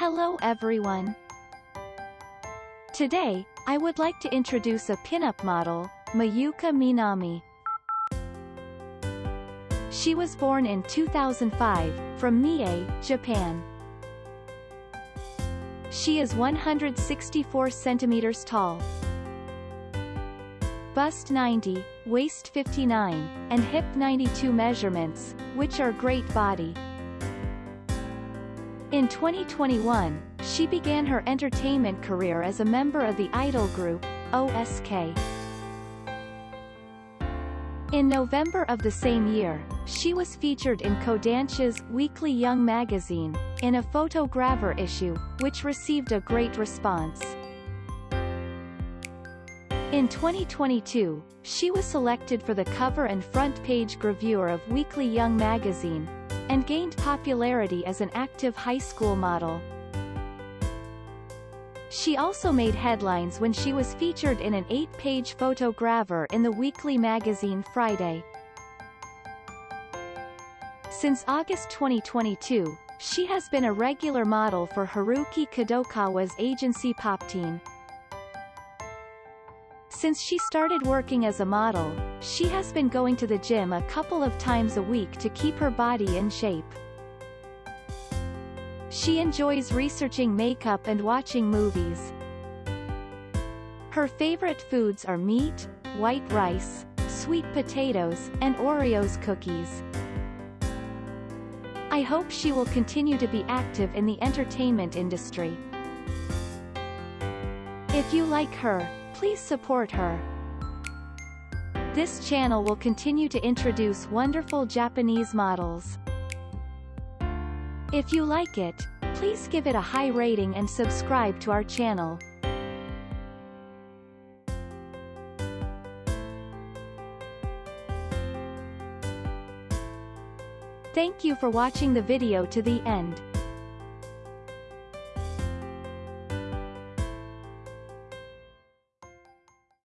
Hello everyone. Today, I would like to introduce a pinup model, Mayuka Minami. She was born in 2005, from Mie, Japan. She is 164 centimeters tall. Bust 90, waist 59, and hip 92 measurements, which are great body. In 2021, she began her entertainment career as a member of the idol group, OSK. In November of the same year, she was featured in Kodansha's Weekly Young magazine, in a photogravure issue, which received a great response. In 2022, she was selected for the cover and front page gravure of Weekly Young magazine, and gained popularity as an active high school model. She also made headlines when she was featured in an eight-page photogravure in the weekly magazine Friday. Since August 2022, she has been a regular model for Haruki Kadokawa's agency Popteen. Since she started working as a model, she has been going to the gym a couple of times a week to keep her body in shape. She enjoys researching makeup and watching movies. Her favorite foods are meat, white rice, sweet potatoes, and Oreos cookies. I hope she will continue to be active in the entertainment industry. If you like her, please support her. This channel will continue to introduce wonderful Japanese models. If you like it, please give it a high rating and subscribe to our channel. Thank you for watching the video to the end.